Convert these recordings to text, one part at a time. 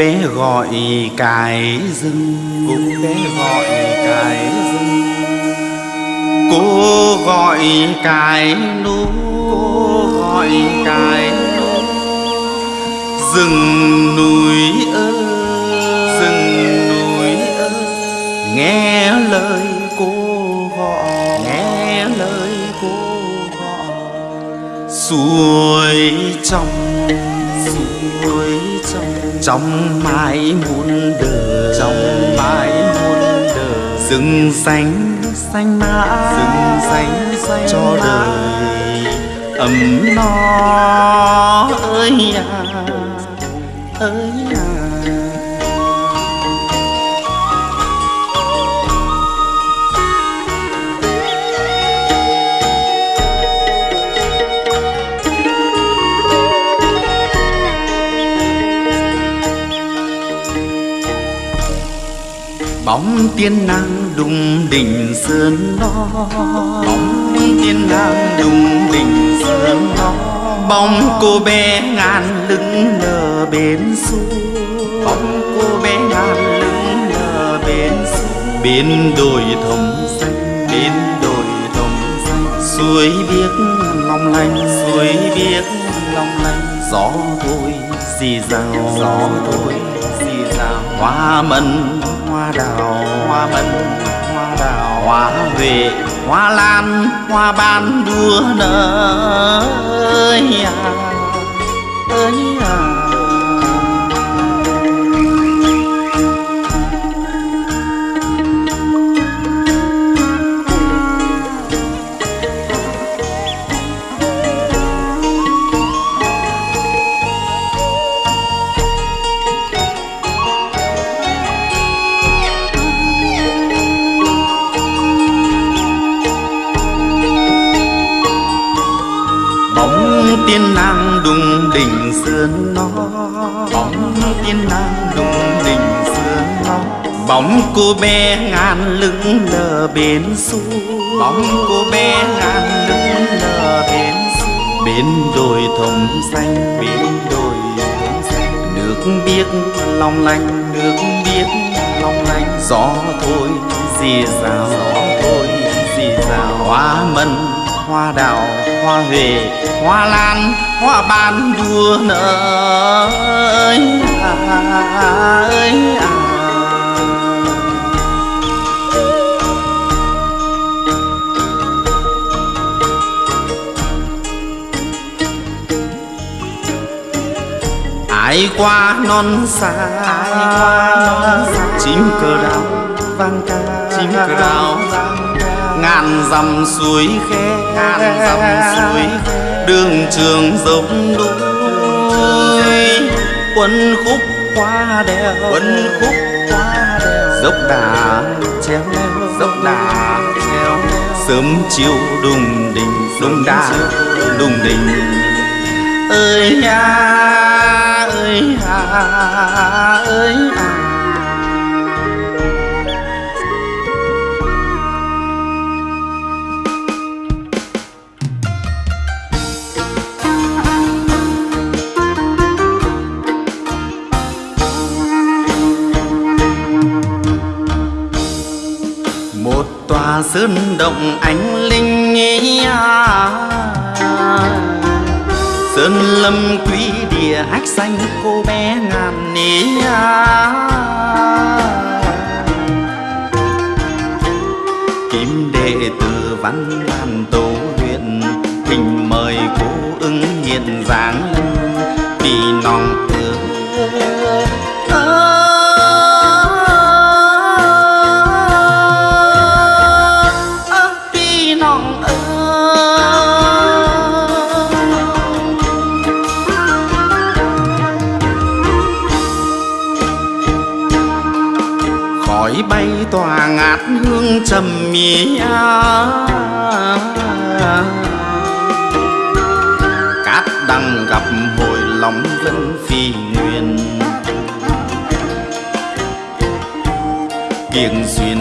bé gọi cái rừng. Cô bé gọi cái rừng. Cô gọi cái núi cô gọi núi rừng núi ơi rừng núi ơi nghe lời cô gọi. Nghe lời cô gọi. Suối trong suối trong trong mãi muôn đời trong mãi muôn đời. Rừng xanh xanh mãi rừng xanh xanh cho đời ấm no. Ơi à ơi à bóng tiên nàng đùng đỉnh sơn đó bóng tiên nàng đùng đỉnh sơn đó bóng cô bé ngàn lưng lờ bên suối bóng cô bé ngàn lưng lờ bên suối bên đồi thông xanh bên đồi thông xanh. Suối biếc long lanh, suối biếc long lanh. Gió thôi xì rào, gió thôi xì rào. Hoa mận hoa đào, hoa mận, hoa đào. Hoa huệ, hoa lan, hoa ban đua nở. ơi à tiên nàng đùng đỉnh sườn nó. Bóng tiên nàng đùng đỉnh sườn nó. Bóng cô bé ngàn lưng lờ bên suối bóng cô bé ngàn lưng lờ bên suối bên đồi thông xanh bên đồi thông xanh. Nước biếc long lanh, nước biếc long lanh. Gió thôi dì rào gió thôi dì rào hoa mận hoa đào hoa huệ hoa lan hoa ban đua nở. Ơi à, ơi à. ai qua non xa ai qua non xa. chim cờ đào vang ca. Chim cờ đào. vang ngàn dặm suối khe ngàn dặm suối khe. Đường trường dốc núi quân khúc qua đèo quân khúc qua đèo. dốc đà treo dốc đà treo. Sớm chiều đùng đình đùng đà đùng đình ơi à ơi à ơi à sơn động ánh linh ý à. sơn lâm quý địa hách xanh cô bé ngàn ý à. kim đệ tử văn đàn tổ huyện, thỉnh mời cô ứng hiện dáng vì nòng tướng tỏa ngát hương trầm mía cát đằng gặp hồi lòng vẫn phi nguyên kiềng xuyên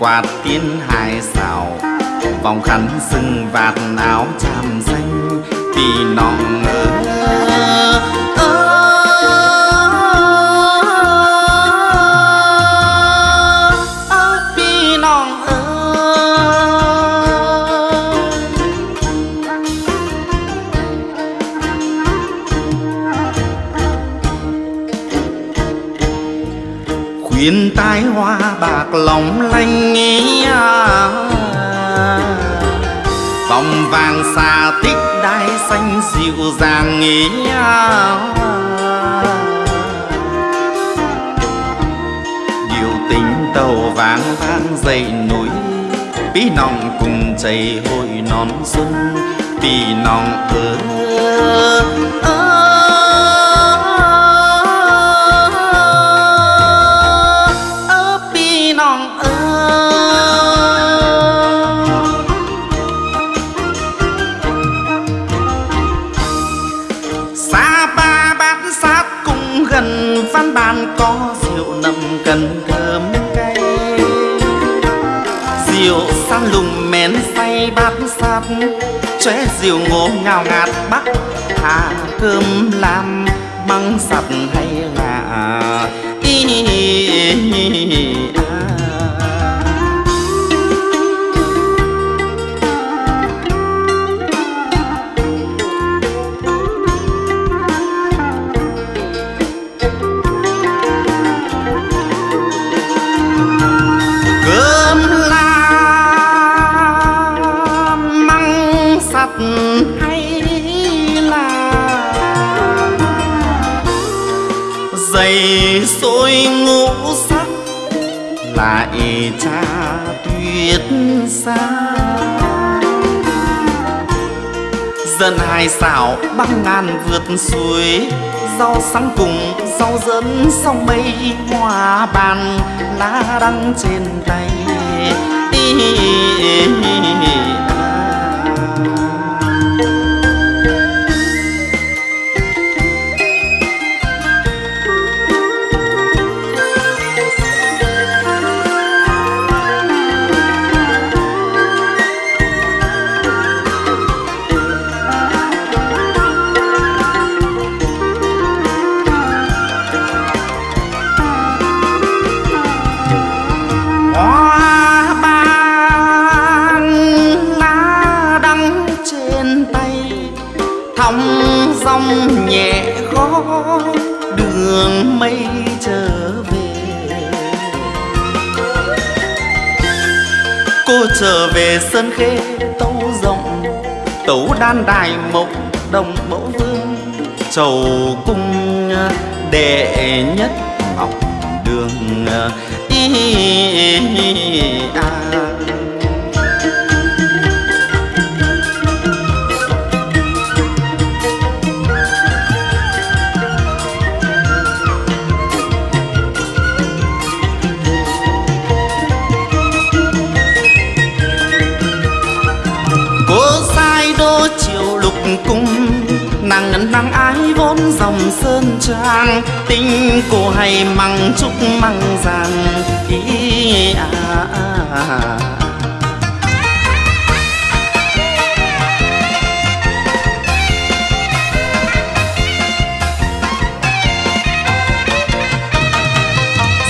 quạt tiên hai xào. Vòng khăn sừng vạt áo chàm xanh tì nọng huyền tai hoa bạc lòng lanh nghe à. vòng vàng xà tích đai xanh dịu dàng nghe à. điều tình tàu vàng vang dậy núi, bí nòng cùng chảy hồi non xuân bí nòng ơ ơ. Rượu san lùng men say bát sát chóe rượu ngô ngào ngạt bắc hà cơm làm măng sặt hay là? Y hay dày sôi ngũ sắc, lại cha tuyết xa. Dân hai xảo băng ngàn vượt suối, rau sáng cùng rau dẫn sông mây hoa bàn lá đăng trên tay. Đường mây trở về. Cô trở về sân khê tấu rộng, tấu đan đài mộc đồng mẫu vương. Trầu cung đệ nhất ngọc đường, y a cung nàng ngân nàng ái vốn dòng sơn trang. Tình cô hay măng trúc măng rằng ý à, à, à.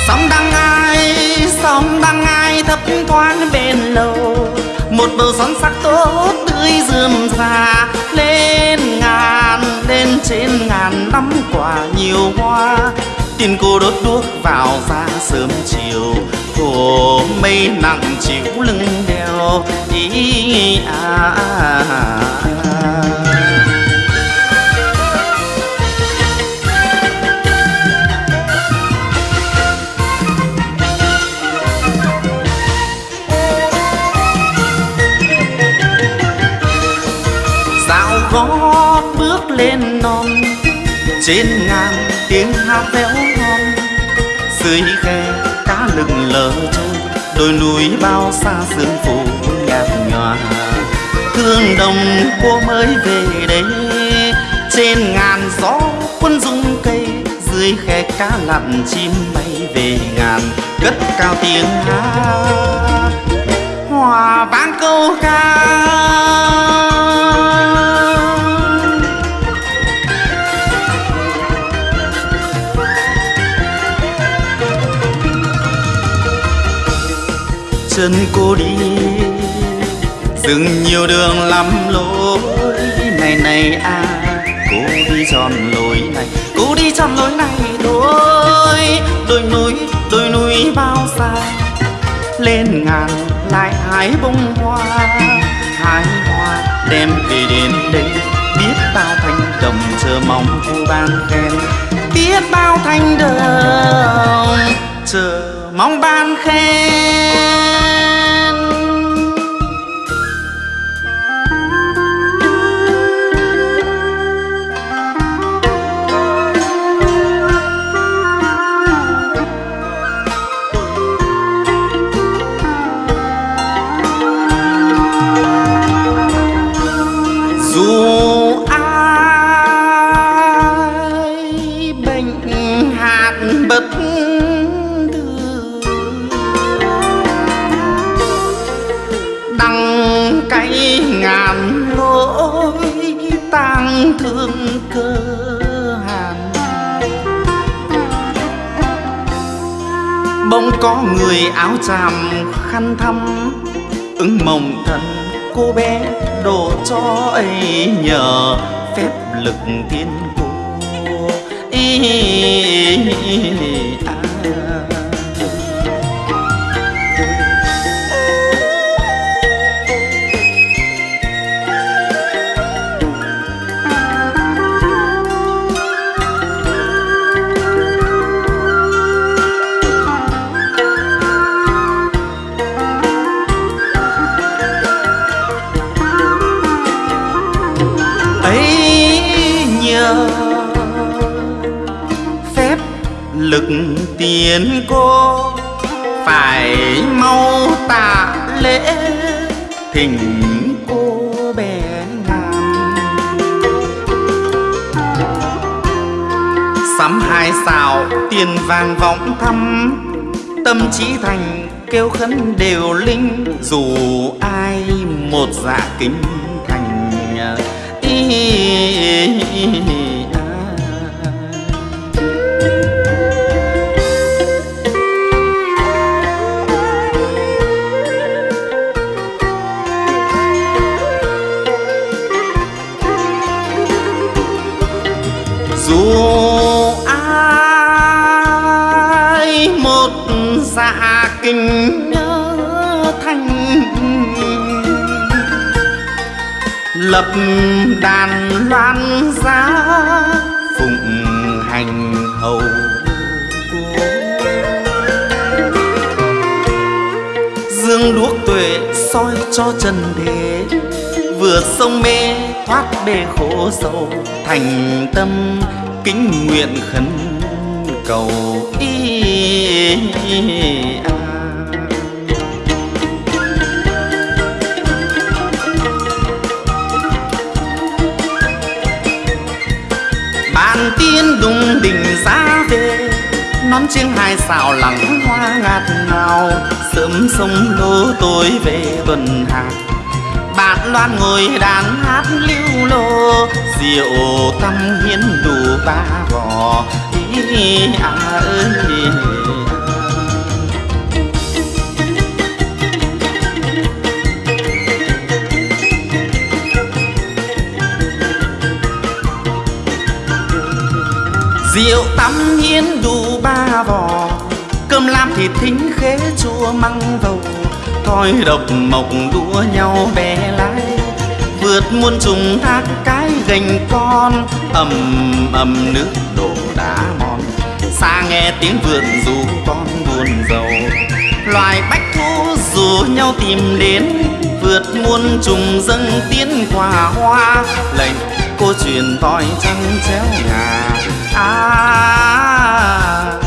sóng đang ai sóng đang ai thấp thoáng bên lầu. Một bầu son sắc tốt tươi rườm rà lên trên ngàn năm quả nhiều hoa tin cô đốt đuốc vào ra sớm chiều thổ mây nặng chịu lưng đeo ý à, à, à. Trên ngàn tiếng hát véo ngon. Dưới khe cá lừng lờ chơi đôi núi bao xa sương phủ nhạt nhòa. Thương đồng cô mới về đây trên ngàn gió quân rung cây. Dưới khe cá lặn chim bay về ngàn, cất cao tiếng hát. Hòa vang câu ca. chân cô đi. Dừng nhiều đường lắm lối, này này à cô đi tròn lối này, cô đi tròn lối này thôi. Đôi núi đôi núi bao xa, lên ngàn lại hái bông hoa. Hái hoa đem về đến đây, biết bao thanh đồng chờ mong cô ban khen. Biết bao thanh đồng chờ mong ban khen. Có người áo tràm khăn thăm ứng mộng thần cô bé đồ cho ấy nhờ phép lực thiên cô ý, ý, ý, ý. Lực tiền cô phải mau tạ lễ thỉnh cô bé ngàn sắm hai xào tiền vàng vọng thăm tâm trí thành kêu khấn đều linh dù ai một dạ kính thành ý, à. dù kinh nhớ thanh lập đàn loan giá phụng hành hầu dương đuốc tuệ soi cho trần thế vừa sông mê thoát bể khổ sầu thành tâm kính nguyện khấn cầu ý à. Bàn tiên đùng đỉnh ra về. Nón chiêng hai xào lắng hoa ngạt ngào, sớm sông lô tối về tuần hạt bạn loan ngồi đàn hát lưu lô, rượu tâm hiến đủ ba vò. Ý à ơi rượu tắm hiến đủ ba vò, cơm lam thịt thính khế chua măng vầu. Coi độc mộc đua nhau bé lái, vượt muôn trùng thác cái gành con. Ầm ầm nước đổ đá mòn, xa nghe tiếng vượn dù con buồn giàu loài bách thú rủ nhau tìm đến, vượt muôn trùng dâng tiến quả hoa. Lệnh cô truyền toi trăng chéo ngà. À, à, à,